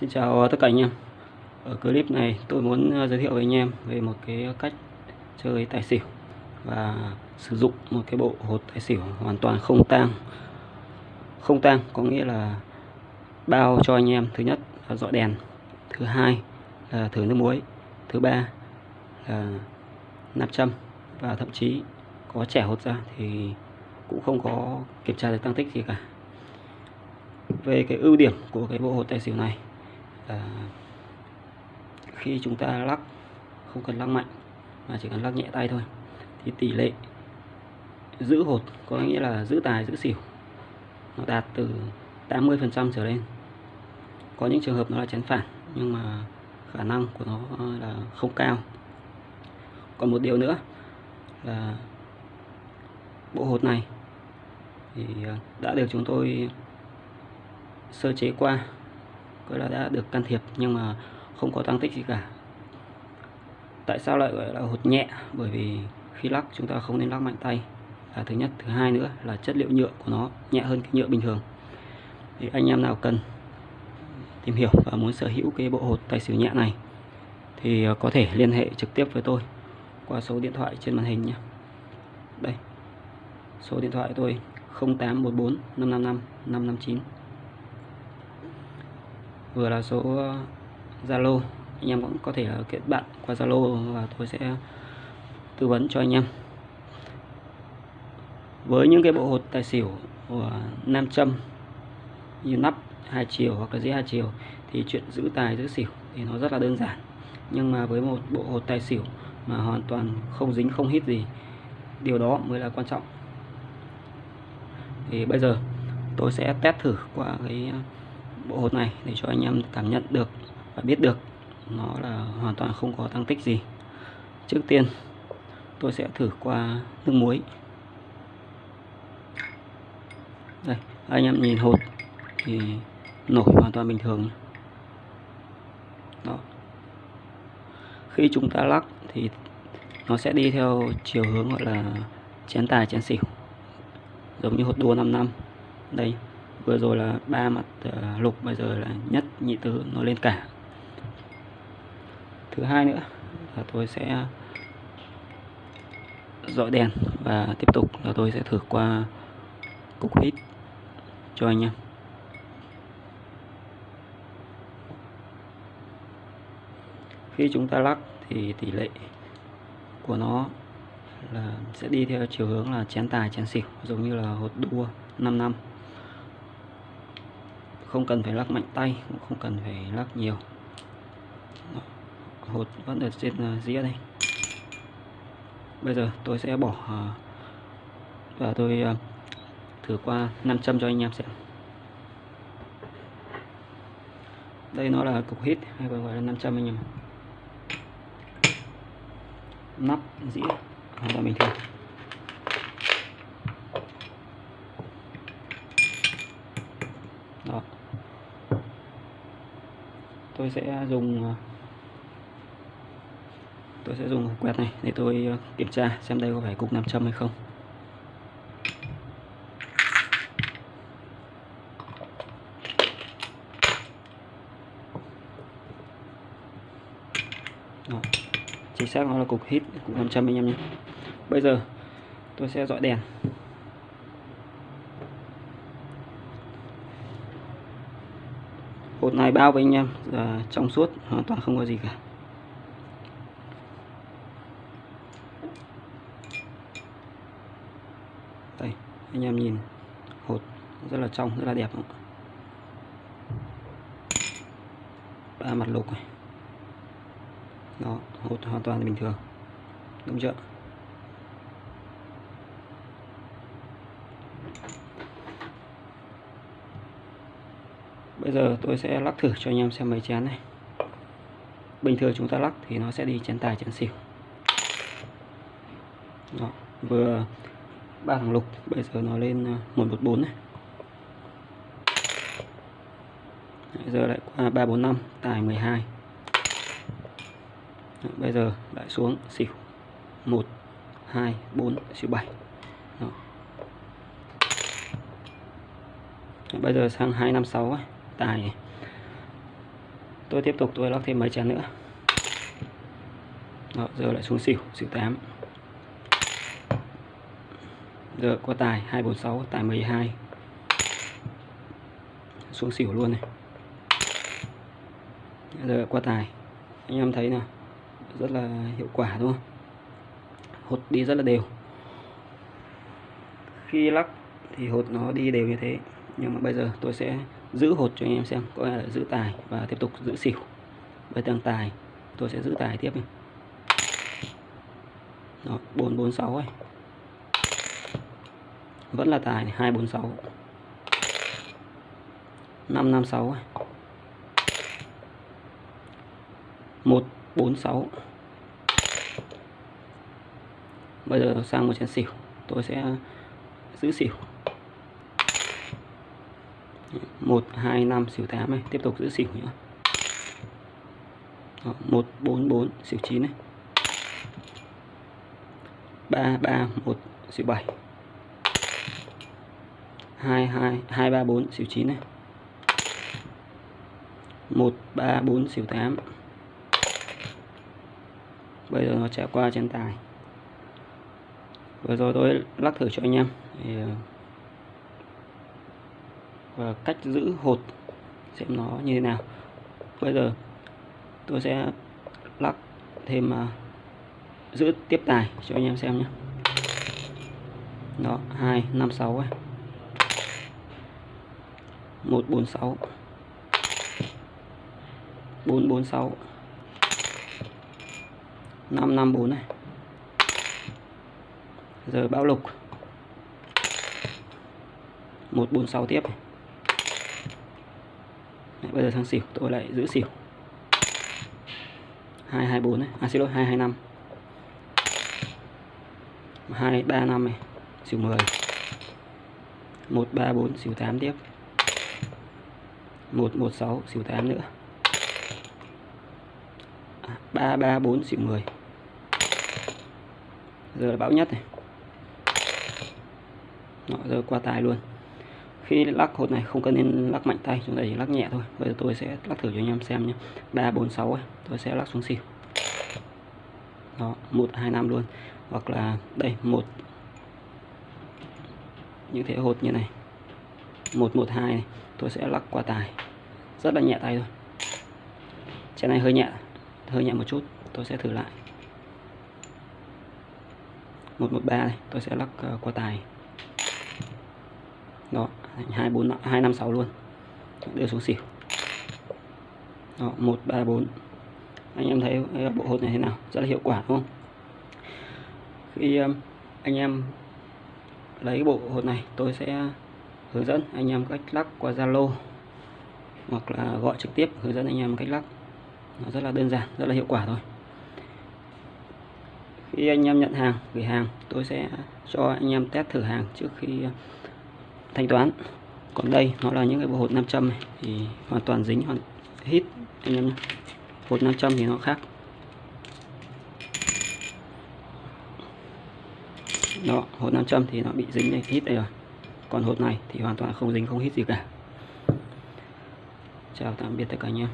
Xin chào tất cả anh em. Ở clip này tôi muốn ờ, giới thiệu với anh em về một cái cách chơi tài xỉu và sử dụng một cái bộ hột tài xỉu hoàn toàn không tang. Không tang có nghĩa là bao cho anh em. Thứ nhất là dọi đèn, thứ hai là thử nước muối, thứ ba là nạp châm và thậm chí có trẻ hột ra thì cũng không có kiểm tra được tăng tích gì cả. Về cái ưu điểm của cái bộ hột tài xỉu này là khi chúng ta lắc, không cần lắc mạnh, mà chỉ cần lắc nhẹ tay thôi, thì tỷ lệ giữ hột có nghĩa là giữ tài, giữ xỉu, nó đạt từ 80% trở lên. Có những trường hợp nó là chén phản, nhưng mà khả năng của nó ờ, là không cao. Còn một điều nữa là bộ hột này thì ờ, đã được chúng tôi sơ chế qua gọi là đã được can thiệp nhưng mà không có tăng tích gì cả. Tại sao lại gọi là hột nhẹ? Bởi vì khi lắc, chúng ta không nên lắc mạnh tay. Là thứ nhất, thứ hai nữa là chất liệu nhựa của nó nhẹ hơn cái nhựa bình thường. Thì anh em nào cần tìm hiểu và muốn sở hữu cái bộ hột tài xỉu nhẹ này thì ờ, có thể liên hệ trực tiếp với tôi qua số điện thoại trên màn hình nhé. Đây, số điện thoại tôi 0814 555 559 vừa là số ờ, Zalo. Anh em cũng có thể ờ, kết bạn qua Zalo và tôi sẽ tư vấn cho anh em. Với những cái bộ hột tài xỉu của nam châm như nắp hai chiều hoặc là dĩa hai chiều thì chuyện giữ tài, giữ xỉu thì nó rất là đơn giản. Nhưng mà với một bộ hột tài xỉu mà hoàn toàn không dính, không hít gì, điều đó mới là quan trọng. Thì bây giờ tôi sẽ test thử qua cái bộ hột này để cho anh em cảm nhận được và biết được nó là hoàn toàn không có tăng tích gì. Trước tiên, tôi sẽ thử qua nước muối. Đây, anh em nhìn hột thì nổi hoàn toàn bình thường. Đó. Khi chúng ta lắc thì nó sẽ đi theo chiều hướng gọi là chén tài, chén xỉu, giống như hột đua 5 năm. Đây vừa rồi là ba mặt ờ, lục, bây giờ là nhất, nhị tứ, nó lên cả. Thứ hai nữa là tôi sẽ ờ, dọi đèn và tiếp tục là tôi sẽ thử qua cục hít cho anh em. Khi chúng ta lắc thì tỷ lệ của nó là, sẽ đi theo chiều hướng là chén tài, chén xỉu, giống như là hột đua 5 năm không cần phải lắc mạnh tay, cũng không cần phải lắc nhiều. Hột vẫn ở trên à, dĩa đây. Bây giờ tôi sẽ bỏ à, và tôi à, thử qua 500 cho anh em xem. Đây nó là cục hít, hay còn gọi là 500 anh em nắp, dĩa, hoàn toàn bình thường đó tôi sẽ dùng ờ, tôi sẽ dùng quẹt này để tôi ờ, kiểm tra xem đây có phải cục 500 hay không. Đó. chính xác nó là cục hít, cục 500 anh em nhé. Bây giờ tôi sẽ dọi đèn. Cột này bao với anh em. Là trong suốt, hoàn toàn không có gì cả. Đây, anh em nhìn. Hột, rất là trong, rất là đẹp ba mặt lục này. Đó, hột hoàn toàn bình thường. Đúng chưa? Bây giờ tôi sẽ lắc thử cho anh em xem mấy chén này. Bình thường chúng ta lắc thì nó sẽ đi chén tài chén xỉu. Đó, vừa ba thằng lục bây giờ nó lên à, 114 này. Bây giờ lại qua 345 tài 12 Đó, bây giờ lại xuống xỉu. 1 2 4 xỉu 7 Đó. Đó, bây giờ sang 256 ấy tài. Tôi tiếp tục tôi lắc thêm mấy chén nữa. Đó, giờ lại xuống xỉu xỉu 8 giờ có tài 246 tài 12 xuống xỉu luôn này. Giờ qua tài. Anh em thấy nào rất là hiệu quả đúng không? Hột đi rất là đều. Khi lắc thì hột nó đi đều như thế. Nhưng mà bây giờ tôi sẽ giữ hột cho anh em xem có nghĩa là giữ tài và tiếp tục giữ xỉu với tầng tài tôi sẽ giữ tài tiếp này. Đó, 446 ấy. Vẫn là tài này, 246. 556 ấy. 146. Bây giờ sang một chén xỉu, tôi sẽ giữ xỉu. 1 2 5 xỉu 8 này, tiếp tục giữ xỉu nữa. Đó, 1 4 4 xỉu 9 này. 3 3 1 xỉu 7 2 2 2 3 4 xỉu 9 này. 1 3 4 xỉu 8 bây giờ nó trả qua trên tài. Vừa rồi tôi lắc thử cho anh em. Thì và cách giữ hột xem nó như thế nào. Bây giờ tôi sẽ lắc thêm uh, giữ tiếp tài cho anh em xem nhé. Đó hai năm sáu ấy. Một bốn sáu. Bốn bốn sáu. Năm năm bốn này. Giờ bão lục. Một bốn sáu tiếp. này. Đấy, bây giờ sang xỉu tôi lại giữ xỉu. Hai hai bốn này. À xin lỗi 225 235 này. Xỉu 10 134 xỉu 8 tiếp. 116 xỉu 8 nữa. À, 3 3 4 xỉu 10 giờ là bão nhất này. Đó, giờ qua tài luôn khi lắc hột này không cần nên lắc mạnh tay, chúng ta chỉ lắc nhẹ thôi. Bây giờ tôi sẽ lắc thử cho anh em xem nhé. Ba, bốn, sáu tôi sẽ lắc xuống xỉu. Đó 1 2 5 luôn. Hoặc là đây, một. Những thế hột như này. Một một, hai này, tôi sẽ lắc qua tài. Rất là nhẹ tay thôi. Chén này hơi nhẹ hơi nhẹ một chút, tôi sẽ thử lại. Một một, ba này, tôi sẽ lắc ờ, qua tài. Đó hai, bốn hai, năm, sáu luôn. Đưa xuống xỉu. Đó, một, ba, bốn. Anh em thấy bộ hột này thế nào? Rất là hiệu quả, đúng không? Khi um, anh em lấy bộ hột này, tôi sẽ hướng dẫn anh em cách lắc qua Zalo hoặc là gọi trực tiếp hướng dẫn anh em cách lắc. Nó rất là đơn giản, rất là hiệu quả thôi. Khi anh em nhận hàng, gửi hàng, tôi sẽ cho anh em test thử hàng trước khi thanh toán. Còn đây, nó là những cái bộ hột 500 này. Thì hoàn toàn dính hoàn hít, anh em nhé. Hột 500 thì nó khác. Đó, hột 500 thì nó bị dính này, hít đây rồi. Còn hột này thì hoàn toàn không dính, không hít gì cả. Chào tạm biệt tất cả anh em.